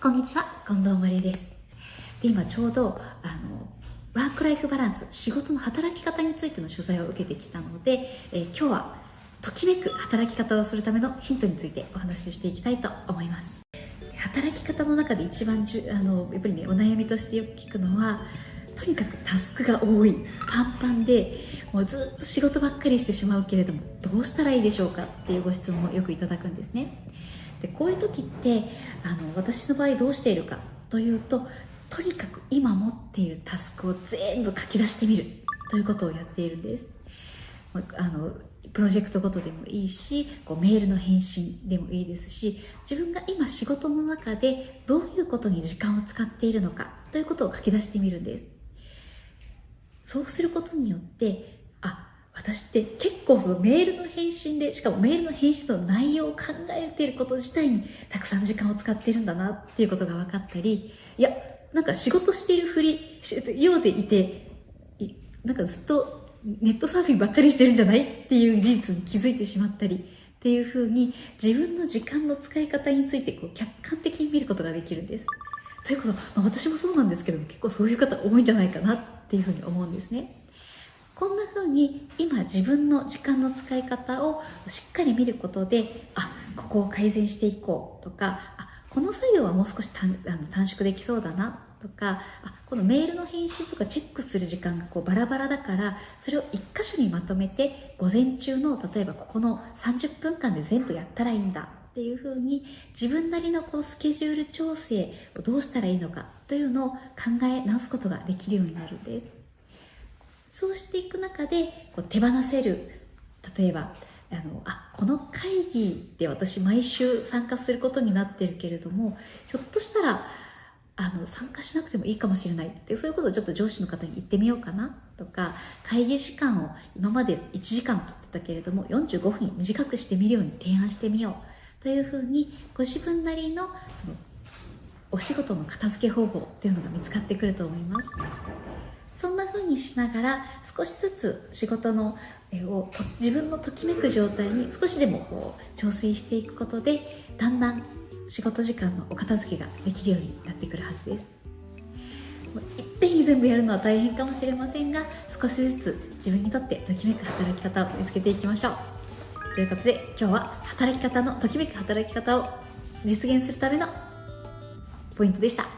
こんにちは、近藤まりです。で今ちょうどあのワークライフバランス仕事の働き方についての取材を受けてきたので、えー、今日はときめく働き方をするためのヒントについてお話ししていきたいと思います。働き方の中で一番じゅあのやっぱりねお悩みとしてよく聞くのはとにかくタスクが多いパンパンでもうずっと仕事ばっかりしてしまうけれどもどうしたらいいでしょうかっていうご質問をよくいただくんですね。でこういう時ってあの私の場合どうしているかというととにかく今持っているタスクを全部書き出してみるということをやっているんです。あのプロジェクトごとでもいいしこうメールの返信でもいいですし自分が今仕事の中でどういうことに時間を使っているのかということを書き出してみるんです。そうすることによってあ私って結構そのメールの返信でしかもメールの返信の内容を考えていること自体にたくさん時間を使っているんだなっていうことが分かったりいやなんか仕事しているふりようでいてなんかずっとネットサーフィンばっかりしてるんじゃないっていう事実に気づいてしまったりっていうふうに自分の時間の使い方についてこう客観的に見ることができるんです。ということ、まあ、私もそうなんですけども結構そういう方多いんじゃないかなっていうふうに思うんですね。こんな風に今自分の時間の使い方をしっかり見ることであここを改善していこうとかあこの作業はもう少し短あの短縮できそうだなとかあこのメールの返信とかチェックする時間がこうバラバラだからそれを1箇所にまとめて午前中の例えばここの30分間で全部やったらいいんだっていうふうに自分なりのこうスケジュール調整をどうしたらいいのかというのを考え直すことができるようになるんです。そうしていく中でこう手放せる。例えばあのあこの会議で私毎週参加することになってるけれどもひょっとしたらあの参加しなくてもいいかもしれない。ってそういうことをちょっと上司の方に言ってみようかな。とか会議時間を今まで1時間取ってたけれども45分短くしてみるように提案してみよう。というふうにご自分なりのそのお仕事の片付け方法っていうのが見つかってくると思います。にしながら少しずつ仕事のを自分のときめく状態に少しでもこう調整していくことでだんだん仕事時間のお片付けができるようになってくるはずです。いっぺんに全部やるのは大変かもしれませんが少しずつ自分にとってときめく働き方を見つけていきましょう。ということで今日は働き方のときめく働き方を実現するためのポイントでした。